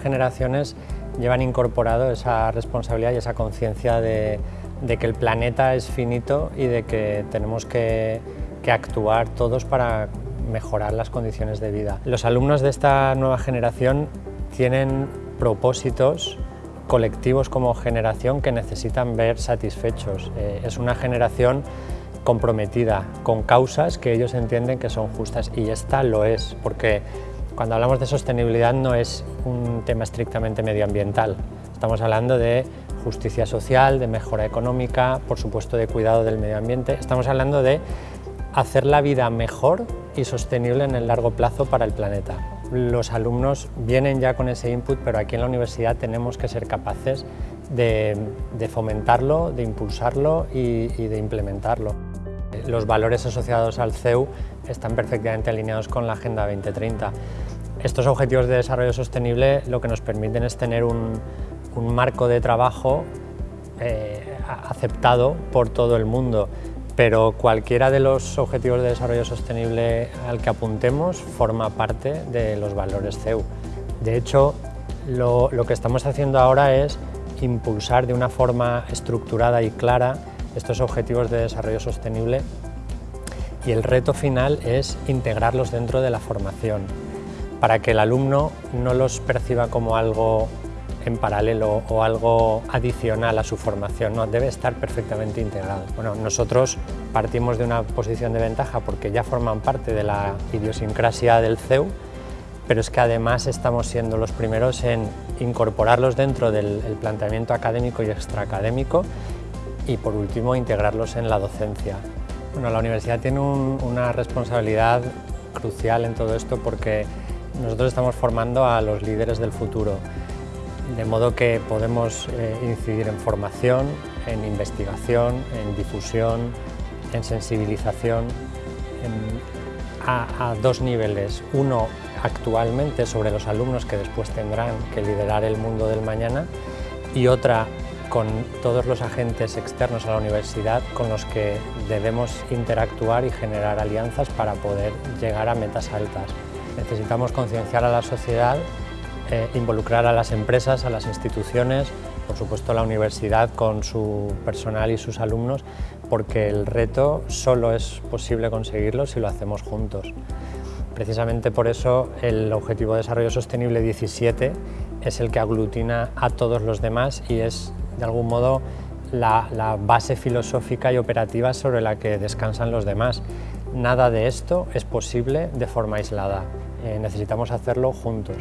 generaciones llevan incorporado esa responsabilidad y esa conciencia de, que el planeta es finito y de que tenemos que, que actuar todos para mejorar las condiciones de vida. Los alumnos de esta nueva generación tienen propósitos colectivos como generación que necesitan ver satisfechos. Eh, es una generación comprometida con causas que ellos entienden que son justas y esta lo es, porque cuando hablamos de sostenibilidad no es un tema estrictamente medioambiental, estamos hablando de justicia social, de mejora económica, por supuesto de cuidado del medio ambiente, estamos hablando de hacer la vida mejor y sostenible en el largo plazo para el planeta. Los alumnos vienen ya con ese input, pero aquí en la universidad tenemos que ser capaces de, fomentarlo, de impulsarlo y, de implementarlo. Los valores asociados al CEU están perfectamente alineados con la Agenda 2030. Estos objetivos de desarrollo sostenible lo que nos permiten es tener un, marco de trabajo eh, aceptado por todo el mundo, pero cualquiera de los objetivos de desarrollo sostenible al que apuntemos forma parte de los valores CEU. De hecho, lo que estamos haciendo ahora es impulsar de una forma estructurada y clara estos objetivos de desarrollo sostenible y el reto final es integrarlos dentro de la formación para que el alumno no los perciba como algo en paralelo o algo adicional a su formación, no, debe estar perfectamente integrado. Bueno, nosotros partimos de una posición de ventaja porque ya forman parte de la idiosincrasia del CEU, pero es que además estamos siendo los primeros en incorporarlos dentro del planteamiento académico y extraacadémico y por último integrarlos en la docencia. Bueno, la universidad tiene una responsabilidad crucial en todo esto porque nosotros estamos formando a los líderes del futuro, de modo que podemos eh, incidir en formación, en investigación, en difusión, en sensibilización, a, a dos niveles. Uno actualmente sobre los alumnos que después tendrán que liderar el mundo del mañana y otra con todos los agentes externos a la universidad con los que debemos interactuar y generar alianzas para poder llegar a metas altas. Necesitamos concienciar a la sociedad, eh, involucrar a las empresas, a las instituciones, por supuesto la universidad con su personal y sus alumnos, porque el reto solo es posible conseguirlo si lo hacemos juntos. Precisamente por eso el Objetivo de Desarrollo Sostenible 17 es el que aglutina a todos los demás y es de algún modo la, base filosófica y operativa sobre la que descansan los demás. Nada de esto es posible de forma aislada, eh, necesitamos hacerlo juntos.